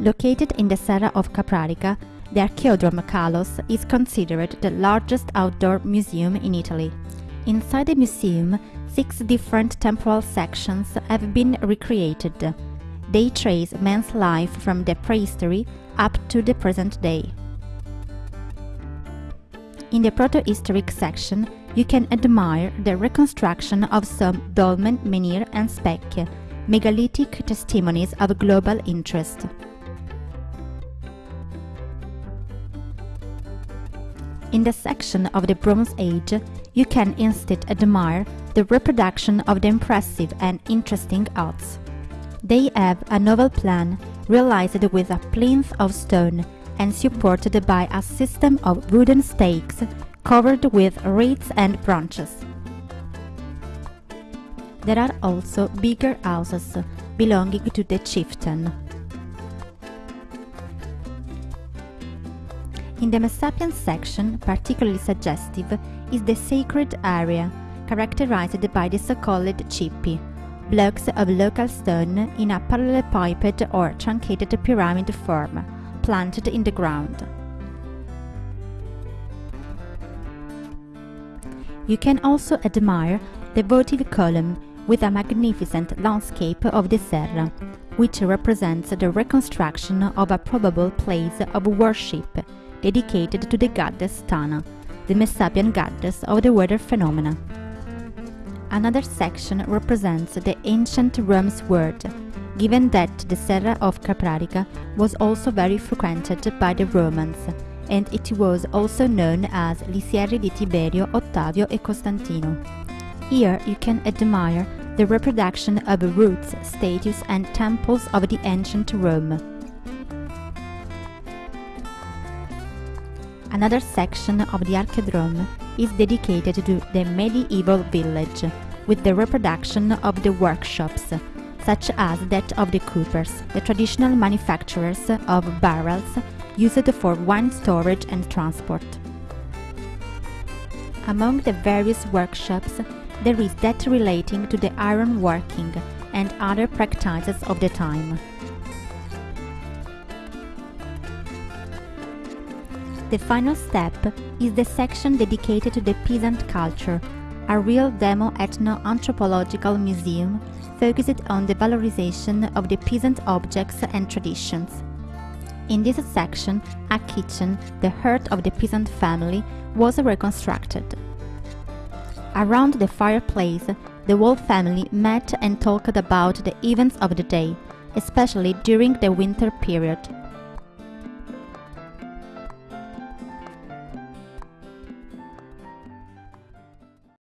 Located in the Serra of Caprarica, the Archeodrome Kalos is considered the largest outdoor museum in Italy. Inside the museum, six different temporal sections have been recreated. They trace man's life from the prehistory up to the present day. In the protohistoric section, you can admire the reconstruction of some dolmen, menhir and specchie, megalithic testimonies of global interest. In the section of the Bronze Age, you can instead admire the reproduction of the impressive and interesting arts. They have a novel plan, realized with a plinth of stone and supported by a system of wooden stakes covered with reeds and branches. There are also bigger houses belonging to the chieftain. In the Messapian section, particularly suggestive is the sacred area, characterized by the so-called cippi, blocks of local stone in a parallelepiped or truncated pyramid form, planted in the ground. You can also admire the votive column with a magnificent landscape of the Serra, which represents the reconstruction of a probable place of worship dedicated to the goddess Tana, the Messapian goddess of the weather phenomena. Another section represents the ancient Rome's world, given that the Serra of Caprarica was also very frequented by the Romans, and it was also known as Lisieri di Tiberio, Ottavio e Costantino. Here you can admire the reproduction of routes, statues and temples of the ancient Rome. Another section of the Archeodrome is dedicated to the medieval village, with the reproduction of the workshops, such as that of the coopers, the traditional manufacturers of barrels used for wine storage and transport. Among the various workshops, there is that relating to the iron working and other practices of the time. The final step is the section dedicated to the peasant culture, a real demo ethno-anthropological museum focused on the valorization of the peasant objects and traditions. In this section, a kitchen, the heart of the peasant family, was reconstructed. Around the fireplace, the whole family met and talked about the events of the day, especially during the winter period.